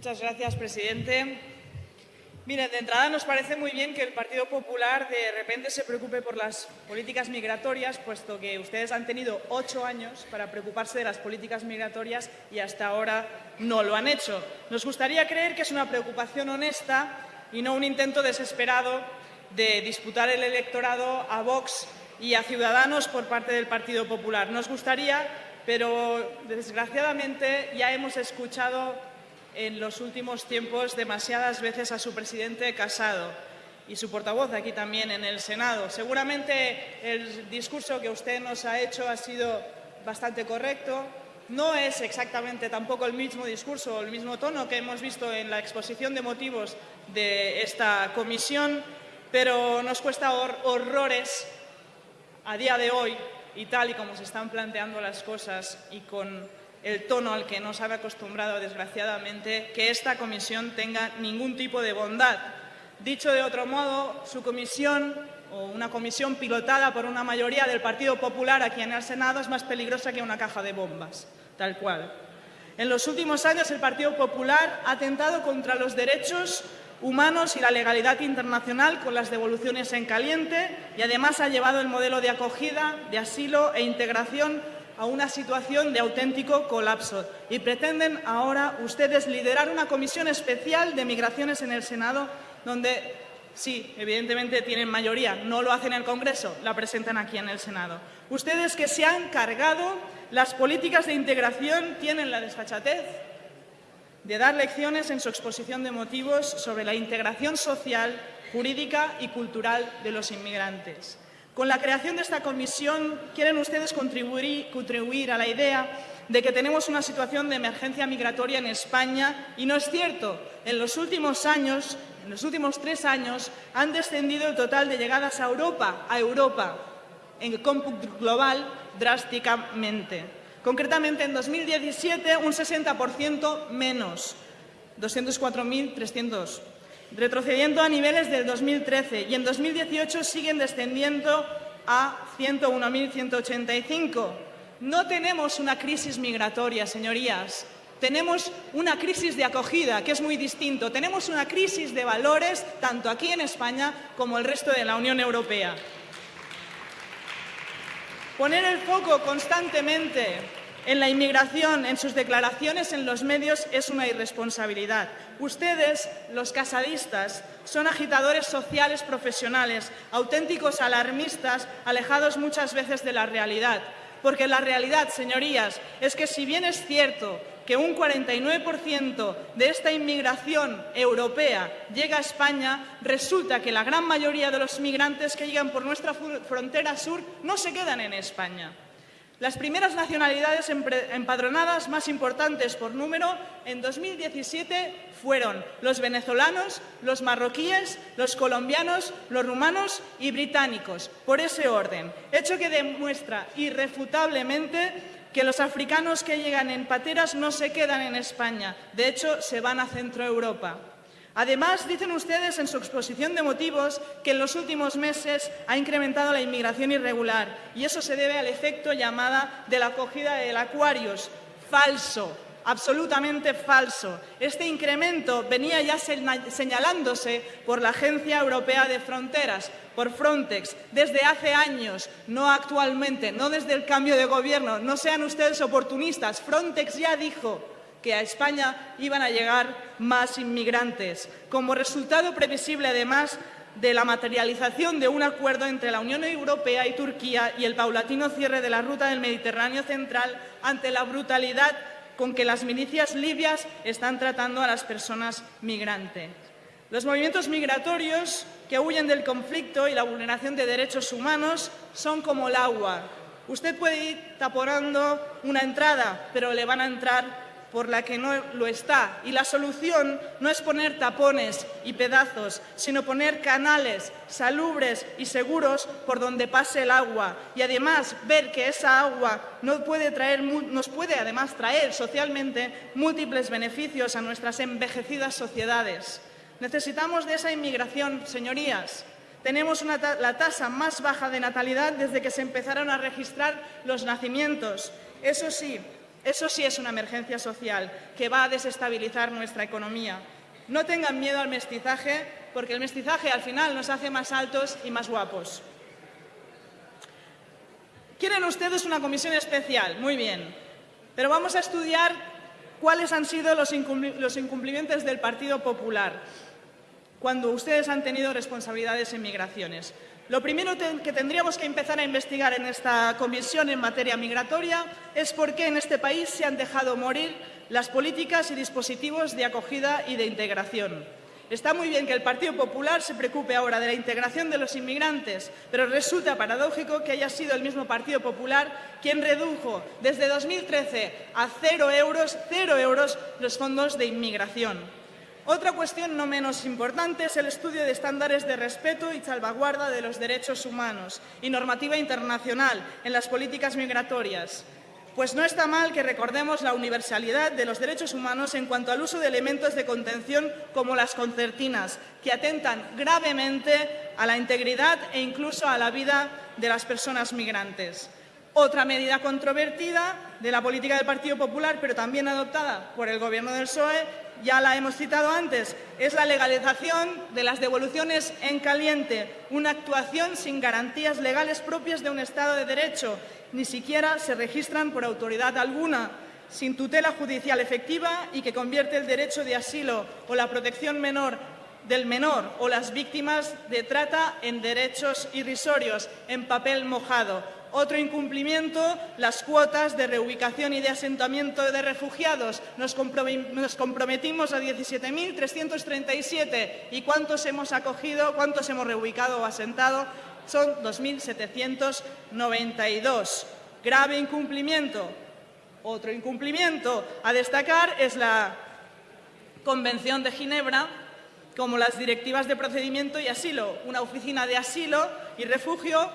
Muchas gracias, presidente. Miren, de entrada nos parece muy bien que el Partido Popular de repente se preocupe por las políticas migratorias, puesto que ustedes han tenido ocho años para preocuparse de las políticas migratorias y hasta ahora no lo han hecho. Nos gustaría creer que es una preocupación honesta y no un intento desesperado de disputar el electorado a Vox y a Ciudadanos por parte del Partido Popular. Nos gustaría, pero desgraciadamente ya hemos escuchado en los últimos tiempos demasiadas veces a su presidente Casado y su portavoz aquí también en el Senado. Seguramente el discurso que usted nos ha hecho ha sido bastante correcto. No es exactamente tampoco el mismo discurso o el mismo tono que hemos visto en la exposición de motivos de esta comisión, pero nos cuesta horrores a día de hoy y tal y como se están planteando las cosas y con el tono al que nos ha acostumbrado, desgraciadamente, que esta comisión tenga ningún tipo de bondad. Dicho de otro modo, su comisión o una comisión pilotada por una mayoría del Partido Popular aquí en el Senado es más peligrosa que una caja de bombas, tal cual. En los últimos años el Partido Popular ha atentado contra los derechos humanos y la legalidad internacional con las devoluciones en caliente y además ha llevado el modelo de acogida, de asilo e integración a una situación de auténtico colapso y pretenden ahora ustedes liderar una comisión especial de migraciones en el Senado donde sí, evidentemente tienen mayoría, no lo hacen en el Congreso, la presentan aquí en el Senado. Ustedes que se han cargado las políticas de integración tienen la desfachatez de dar lecciones en su exposición de motivos sobre la integración social, jurídica y cultural de los inmigrantes. Con la creación de esta comisión quieren ustedes contribuir, a la idea de que tenemos una situación de emergencia migratoria en España y no es cierto. En los últimos años, en los últimos tres años, han descendido el total de llegadas a Europa, a Europa, en el cómputo global, drásticamente. Concretamente, en 2017, un 60% menos, 204.300 retrocediendo a niveles del 2013 y en 2018 siguen descendiendo a 101.185. No tenemos una crisis migratoria, señorías. Tenemos una crisis de acogida, que es muy distinto. Tenemos una crisis de valores, tanto aquí en España como el resto de la Unión Europea. Poner el foco constantemente en la inmigración, en sus declaraciones en los medios, es una irresponsabilidad. Ustedes, los casadistas, son agitadores sociales profesionales, auténticos alarmistas, alejados muchas veces de la realidad. Porque la realidad, señorías, es que si bien es cierto que un 49% de esta inmigración europea llega a España, resulta que la gran mayoría de los migrantes que llegan por nuestra frontera sur no se quedan en España. Las primeras nacionalidades empadronadas más importantes por número en 2017 fueron los venezolanos, los marroquíes, los colombianos, los rumanos y británicos, por ese orden, hecho que demuestra irrefutablemente que los africanos que llegan en pateras no se quedan en España, de hecho se van a Centroeuropa. Además, dicen ustedes en su exposición de motivos que en los últimos meses ha incrementado la inmigración irregular y eso se debe al efecto llamada de la acogida del Aquarius. Falso, absolutamente falso. Este incremento venía ya señalándose por la Agencia Europea de Fronteras, por Frontex, desde hace años, no actualmente, no desde el cambio de gobierno. No sean ustedes oportunistas. Frontex ya dijo que a España iban a llegar más inmigrantes, como resultado previsible, además, de la materialización de un acuerdo entre la Unión Europea y Turquía y el paulatino cierre de la ruta del Mediterráneo central ante la brutalidad con que las milicias libias están tratando a las personas migrantes. Los movimientos migratorios que huyen del conflicto y la vulneración de derechos humanos son como el agua. Usted puede ir taponando una entrada, pero le van a entrar por la que no lo está. Y la solución no es poner tapones y pedazos, sino poner canales salubres y seguros por donde pase el agua. Y además ver que esa agua nos puede, traer, nos puede además traer socialmente múltiples beneficios a nuestras envejecidas sociedades. Necesitamos de esa inmigración, señorías. Tenemos la tasa más baja de natalidad desde que se empezaron a registrar los nacimientos. Eso sí, Eso sí es una emergencia social que va a desestabilizar nuestra economía. No tengan miedo al mestizaje, porque el mestizaje al final nos hace más altos y más guapos. Quieren ustedes una comisión especial, muy bien, pero vamos a estudiar cuáles han sido los incumplimientos del Partido Popular cuando ustedes han tenido responsabilidades en migraciones. Lo primero que tendríamos que empezar a investigar en esta comisión en materia migratoria es por qué en este país se han dejado morir las políticas y dispositivos de acogida y de integración. Está muy bien que el Partido Popular se preocupe ahora de la integración de los inmigrantes, pero resulta paradójico que haya sido el mismo Partido Popular quien redujo desde 2013 a cero euros, cero euros los fondos de inmigración. Otra cuestión no menos importante es el estudio de estándares de respeto y salvaguarda de los derechos humanos y normativa internacional en las políticas migratorias. Pues no está mal que recordemos la universalidad de los derechos humanos en cuanto al uso de elementos de contención como las concertinas, que atentan gravemente a la integridad e incluso a la vida de las personas migrantes. Otra medida controvertida de la política del Partido Popular, pero también adoptada por el Gobierno del PSOE, ya la hemos citado antes, es la legalización de las devoluciones en caliente, una actuación sin garantías legales propias de un Estado de Derecho. Ni siquiera se registran por autoridad alguna, sin tutela judicial efectiva y que convierte el derecho de asilo o la protección menor del menor o las víctimas de trata en derechos irrisorios, en papel mojado. Otro incumplimiento, las cuotas de reubicación y de asentamiento de refugiados. Nos, comprometimos a 17.337. ¿Y cuántos hemos acogido, cuántos hemos reubicado o asentado? Son 2.792. Grave incumplimiento. Otro incumplimiento a destacar es la Convención de Ginebra, como las directivas de procedimiento y asilo, una oficina de asilo y refugio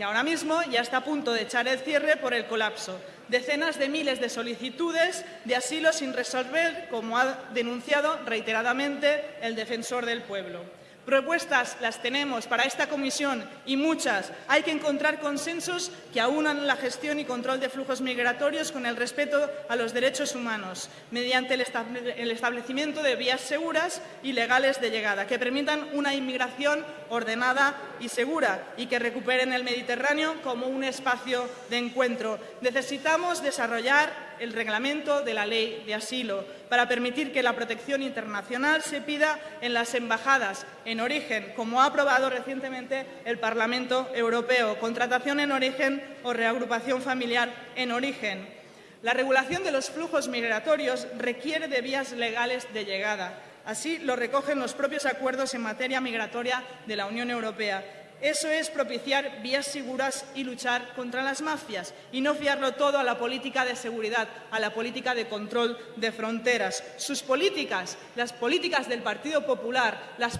que ahora mismo ya está a punto de echar el cierre por el colapso. Decenas de miles de solicitudes de asilo sin resolver, como ha denunciado reiteradamente el defensor del pueblo. Propuestas las tenemos para esta comisión y muchas. Hay que encontrar consensos que aunan la gestión y control de flujos migratorios con el respeto a los derechos humanos, mediante el establecimiento de vías seguras y legales de llegada, que permitan una inmigración ordenada y segura y que recuperen el Mediterráneo como un espacio de encuentro. Necesitamos desarrollar el reglamento de la ley de asilo para permitir que la protección internacional se pida en las embajadas en origen, como ha aprobado recientemente el Parlamento Europeo, contratación en origen o reagrupación familiar en origen. La regulación de los flujos migratorios requiere de vías legales de llegada. Así lo recogen los propios acuerdos en materia migratoria de la Unión Europea eso es propiciar vías seguras y luchar contra las mafias y no fiarlo todo a la política de seguridad, a la política de control de fronteras. Sus políticas, las políticas del Partido Popular, las,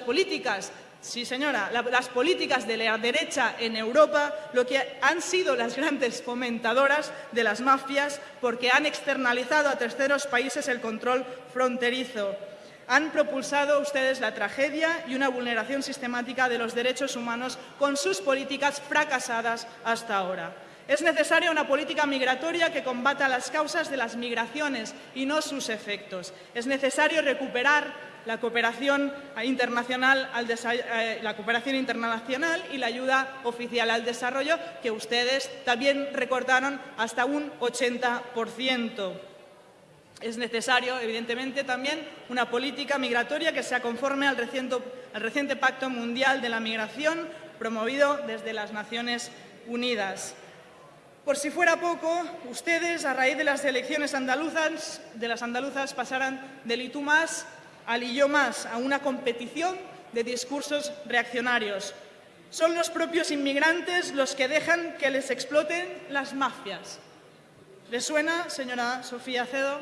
políticas Sí, señora, las políticas de la derecha en Europa lo que han sido las grandes fomentadoras de las mafias porque han externalizado a terceros países el control fronterizo han propulsado ustedes la tragedia y una vulneración sistemática de los derechos humanos con sus políticas fracasadas hasta ahora. Es necesaria una política migratoria que combata las causas de las migraciones y no sus efectos. Es necesario recuperar la cooperación internacional, eh, la cooperación internacional y la ayuda oficial al desarrollo, que ustedes también recordaron hasta un 80%. Es necesario, evidentemente, también una política migratoria que sea conforme al reciente, Pacto Mundial de la Migración promovido desde las Naciones Unidas. Por si fuera poco, ustedes, a raíz de las elecciones andaluzas, de las andaluzas pasarán del y tú más al y yo más, a una competición de discursos reaccionarios. Son los propios inmigrantes los que dejan que les exploten las mafias. ¿Les suena, señora Sofía Cedo?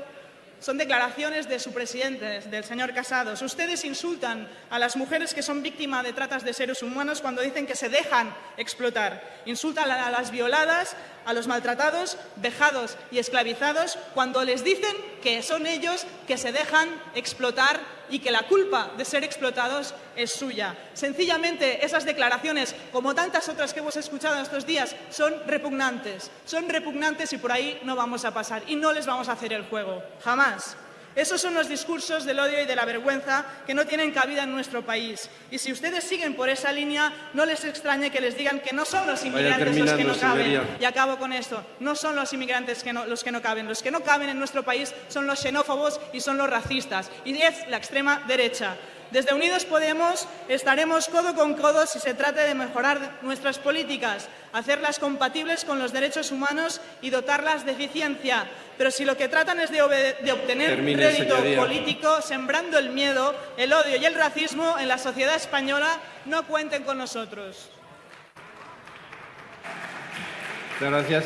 Son declaraciones de su presidente, del señor Casados. Ustedes insultan a las mujeres que son víctimas de tratas de seres humanos cuando dicen que se dejan explotar. Insultan a las violadas, a los maltratados, vejados y esclavizados cuando les dicen que son ellos que se dejan explotar y que la culpa de ser explotados es suya. Sencillamente, esas declaraciones, como tantas otras que hemos escuchado estos días, son repugnantes. Son repugnantes y por ahí no vamos a pasar y no les vamos a hacer el juego. Jamás. Esos son los discursos del odio y de la vergüenza que no tienen cabida en nuestro país. Y si ustedes siguen por esa línea, no les extrañe que les digan que no son los inmigrantes los que no caben. Y acabo con esto. No son los inmigrantes que no, los que no caben. Los que no caben en nuestro país son los xenófobos y son los racistas. Y es la extrema derecha. Desde Unidos Podemos estaremos codo con codo si se trata de mejorar nuestras políticas, hacerlas compatibles con los derechos humanos y dotarlas de eficiencia. Pero si lo que tratan es de, de obtener Termine, rédito señoría. político, sembrando el miedo, el odio y el racismo en la sociedad española, no cuenten con nosotros. Muchas gracias.